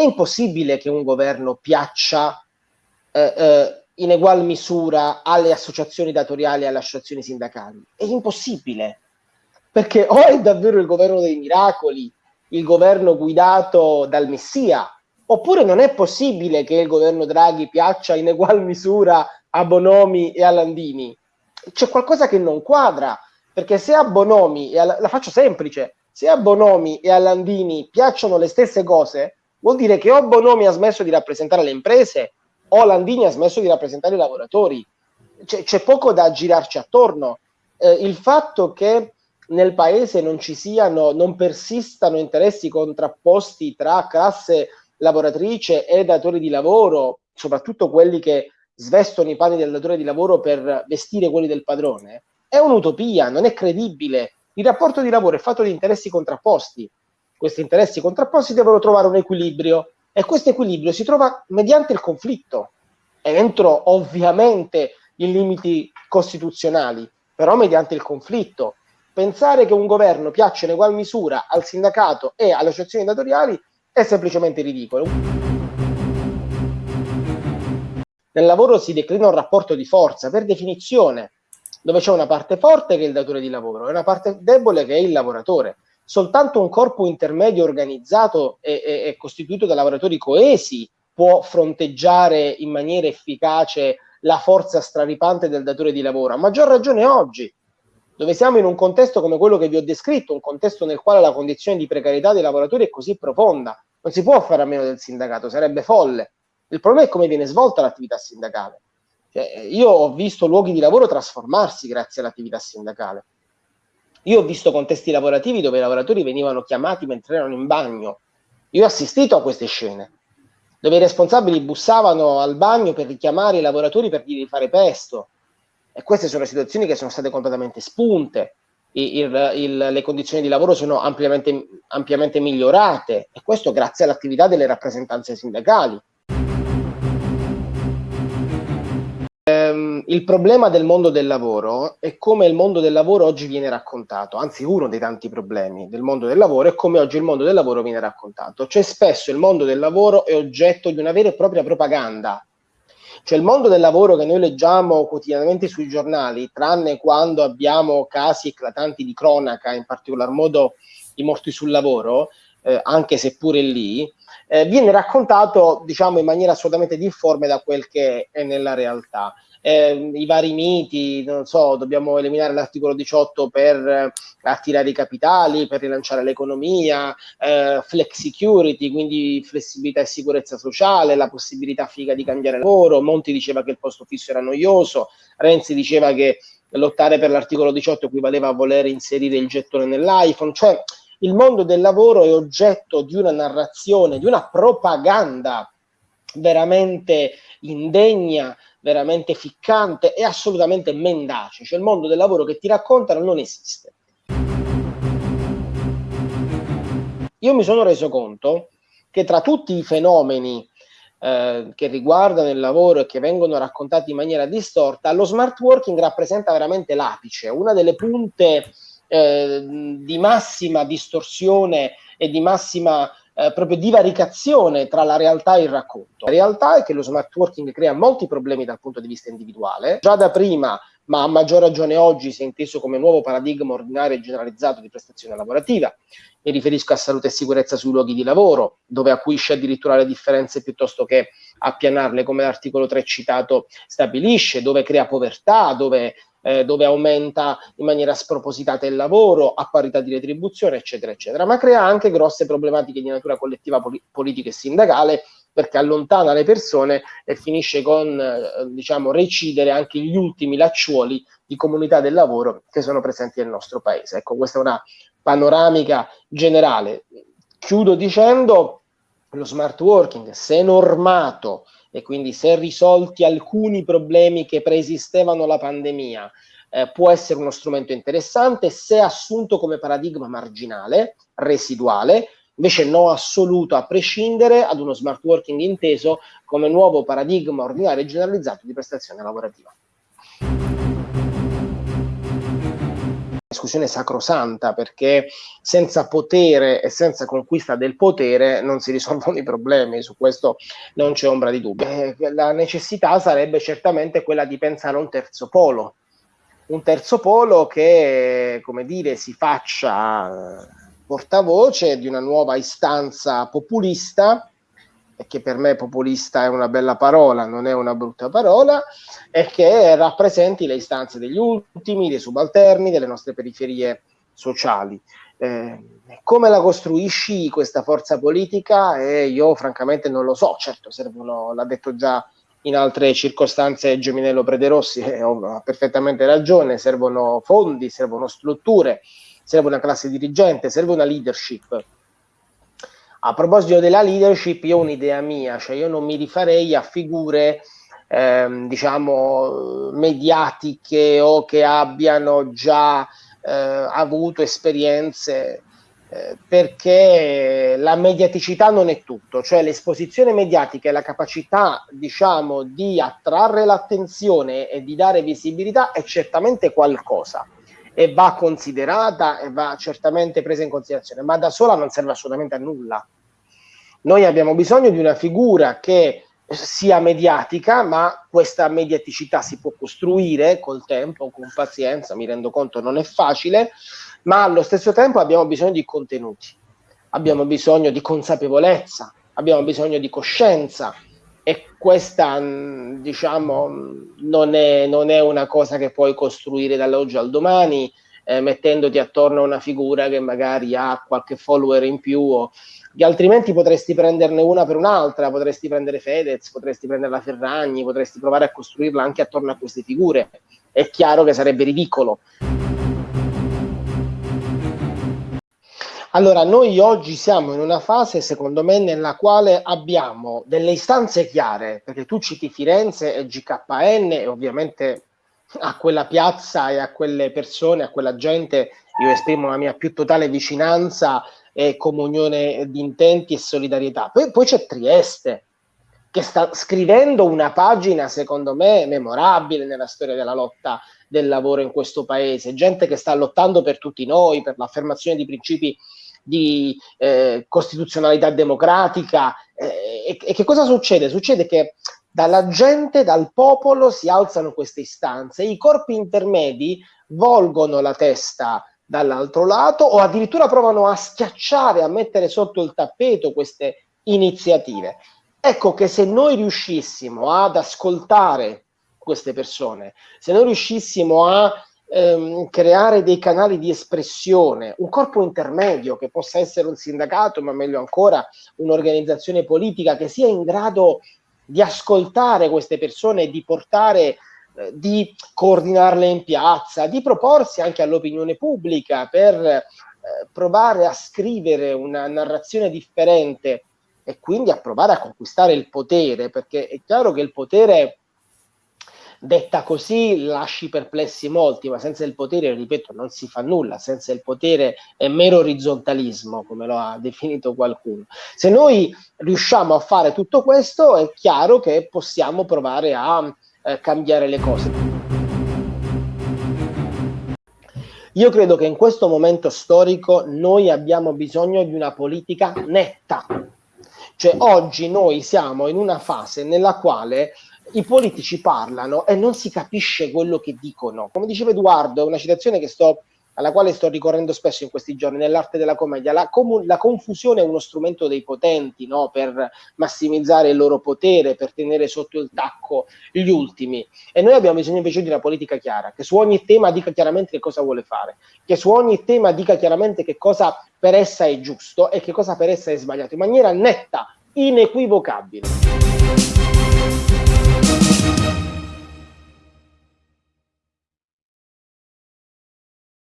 è impossibile che un governo piaccia eh, eh, in egual misura alle associazioni datoriali e alle associazioni sindacali. È impossibile, perché o è davvero il governo dei miracoli, il governo guidato dal Messia, oppure non è possibile che il governo Draghi piaccia in egual misura a Bonomi e a Landini. C'è qualcosa che non quadra, perché se a Bonomi, e a, la faccio semplice, se a Bonomi e a Landini piacciono le stesse cose, vuol dire che o Bonomi ha smesso di rappresentare le imprese o Landini ha smesso di rappresentare i lavoratori. C'è poco da girarci attorno. Eh, il fatto che nel paese non ci siano, non persistano interessi contrapposti tra classe lavoratrice e datori di lavoro, soprattutto quelli che svestono i panni del datore di lavoro per vestire quelli del padrone, è un'utopia, non è credibile. Il rapporto di lavoro è fatto di interessi contrapposti. Questi interessi contrapposti devono trovare un equilibrio e questo equilibrio si trova mediante il conflitto, entro ovviamente i limiti costituzionali, però mediante il conflitto. Pensare che un governo piaccia in egual misura al sindacato e alle associazioni datoriali è semplicemente ridicolo. Nel lavoro si declina un rapporto di forza, per definizione, dove c'è una parte forte che è il datore di lavoro e una parte debole che è il lavoratore soltanto un corpo intermedio organizzato e, e, e costituito da lavoratori coesi può fronteggiare in maniera efficace la forza straripante del datore di lavoro. A maggior ragione oggi, dove siamo in un contesto come quello che vi ho descritto, un contesto nel quale la condizione di precarietà dei lavoratori è così profonda, non si può fare a meno del sindacato, sarebbe folle. Il problema è come viene svolta l'attività sindacale. Cioè, io ho visto luoghi di lavoro trasformarsi grazie all'attività sindacale. Io ho visto contesti lavorativi dove i lavoratori venivano chiamati mentre erano in bagno. Io ho assistito a queste scene, dove i responsabili bussavano al bagno per richiamare i lavoratori per dirgli di fare pesto. E queste sono situazioni che sono state completamente spunte. Il, il, il, le condizioni di lavoro sono ampiamente, ampiamente migliorate e questo grazie all'attività delle rappresentanze sindacali. Ehm, il problema del mondo del lavoro è come il mondo del lavoro oggi viene raccontato, anzi uno dei tanti problemi del mondo del lavoro è come oggi il mondo del lavoro viene raccontato. Cioè spesso il mondo del lavoro è oggetto di una vera e propria propaganda. Cioè il mondo del lavoro che noi leggiamo quotidianamente sui giornali, tranne quando abbiamo casi eclatanti di cronaca, in particolar modo i morti sul lavoro, eh, anche se pure lì, eh, viene raccontato diciamo in maniera assolutamente difforme da quel che è nella realtà. Eh, i vari miti, non so, dobbiamo eliminare l'articolo 18 per eh, attirare i capitali, per rilanciare l'economia, eh, flex security, quindi flessibilità e sicurezza sociale, la possibilità figa di cambiare lavoro, Monti diceva che il posto fisso era noioso, Renzi diceva che lottare per l'articolo 18 equivaleva a voler inserire il gettone nell'iPhone, cioè il mondo del lavoro è oggetto di una narrazione, di una propaganda veramente indegna, veramente ficcante e assolutamente mendace, cioè il mondo del lavoro che ti raccontano non esiste. Io mi sono reso conto che tra tutti i fenomeni eh, che riguardano il lavoro e che vengono raccontati in maniera distorta, lo smart working rappresenta veramente l'apice, una delle punte eh, di massima distorsione e di massima eh, proprio divaricazione tra la realtà e il racconto. La realtà è che lo smart working crea molti problemi dal punto di vista individuale, già da prima, ma a maggior ragione oggi si è inteso come nuovo paradigma ordinario e generalizzato di prestazione lavorativa. Mi riferisco a salute e sicurezza sui luoghi di lavoro, dove acuisce addirittura le differenze piuttosto che appianarle, come l'articolo 3 citato stabilisce, dove crea povertà, dove eh, dove aumenta in maniera spropositata il lavoro a parità di retribuzione, eccetera, eccetera, ma crea anche grosse problematiche di natura collettiva, poli politica e sindacale perché allontana le persone e finisce con, eh, diciamo, recidere anche gli ultimi lacciuoli di comunità del lavoro che sono presenti nel nostro paese. Ecco, questa è una panoramica generale. Chiudo dicendo lo smart working, se normato, e quindi se risolti alcuni problemi che preesistevano la pandemia, eh, può essere uno strumento interessante se assunto come paradigma marginale, residuale, invece no assoluto a prescindere ad uno smart working inteso come nuovo paradigma ordinario e generalizzato di prestazione lavorativa. Discussione sacrosanta perché senza potere e senza conquista del potere non si risolvono i problemi, su questo non c'è ombra di dubbio. Eh, la necessità sarebbe certamente quella di pensare a un terzo polo, un terzo polo che, come dire, si faccia portavoce di una nuova istanza populista che per me populista è una bella parola, non è una brutta parola, e che rappresenti le istanze degli ultimi, dei subalterni, delle nostre periferie sociali. Eh, come la costruisci questa forza politica? Eh, io francamente non lo so, certo servono, l'ha detto già in altre circostanze Geminello Prederossi, eh, ha perfettamente ragione, servono fondi, servono strutture, serve una classe dirigente, serve una leadership a proposito della leadership, io ho un'idea mia, cioè io non mi rifarei a figure ehm, diciamo mediatiche o che abbiano già eh, avuto esperienze eh, perché la mediaticità non è tutto, cioè l'esposizione mediatica e la capacità diciamo di attrarre l'attenzione e di dare visibilità è certamente qualcosa e va considerata e va certamente presa in considerazione, ma da sola non serve assolutamente a nulla. Noi abbiamo bisogno di una figura che sia mediatica, ma questa mediaticità si può costruire col tempo, con pazienza, mi rendo conto non è facile, ma allo stesso tempo abbiamo bisogno di contenuti, abbiamo bisogno di consapevolezza, abbiamo bisogno di coscienza, e questa diciamo non è, non è, una cosa che puoi costruire dall'oggi al domani eh, mettendoti attorno a una figura che magari ha qualche follower in più o, altrimenti potresti prenderne una per un'altra potresti prendere Fedez, potresti prendere la Ferragni potresti provare a costruirla anche attorno a queste figure. È chiaro che sarebbe ridicolo Allora, noi oggi siamo in una fase, secondo me, nella quale abbiamo delle istanze chiare, perché tu citi Firenze e GKN e ovviamente a quella piazza e a quelle persone, a quella gente, io esprimo la mia più totale vicinanza e comunione di intenti e solidarietà. Poi, poi c'è Trieste, che sta scrivendo una pagina, secondo me, memorabile nella storia della lotta del lavoro in questo paese, gente che sta lottando per tutti noi, per l'affermazione di principi di eh, costituzionalità democratica. Eh, e, e, che cosa succede? Succede che dalla gente, dal popolo si alzano queste istanze, i corpi intermedi volgono la testa dall'altro lato o addirittura provano a schiacciare, a mettere sotto il tappeto queste iniziative. Ecco che se noi riuscissimo ad ascoltare queste persone, se noi riuscissimo a ehm, creare dei canali di espressione, un corpo intermedio che possa essere un sindacato, ma meglio ancora un'organizzazione politica che sia in grado di ascoltare queste persone di portare eh, di coordinarle in piazza, di proporsi anche all'opinione pubblica per eh, provare a scrivere una narrazione differente e quindi a provare a conquistare il potere, perché è chiaro che il potere detta così lasci perplessi molti, ma senza il potere, ripeto, non si fa nulla, senza il potere è mero orizzontalismo, come lo ha definito qualcuno. Se noi riusciamo a fare tutto questo, è chiaro che possiamo provare a eh, cambiare le cose. Io credo che in questo momento storico noi abbiamo bisogno di una politica netta. Cioè oggi noi siamo in una fase nella quale i politici parlano e non si capisce quello che dicono. Come diceva Edoardo, è una citazione sto, alla quale sto ricorrendo spesso in questi giorni, nell'arte della commedia, la, la, confusione è uno strumento dei potenti no? per massimizzare il loro potere, per tenere sotto il tacco gli ultimi. E noi abbiamo bisogno invece di una politica chiara, che su ogni tema dica chiaramente che cosa vuole fare, che su ogni tema dica chiaramente che cosa per essa è giusto e che cosa per essa è sbagliato, in maniera netta, inequivocabile.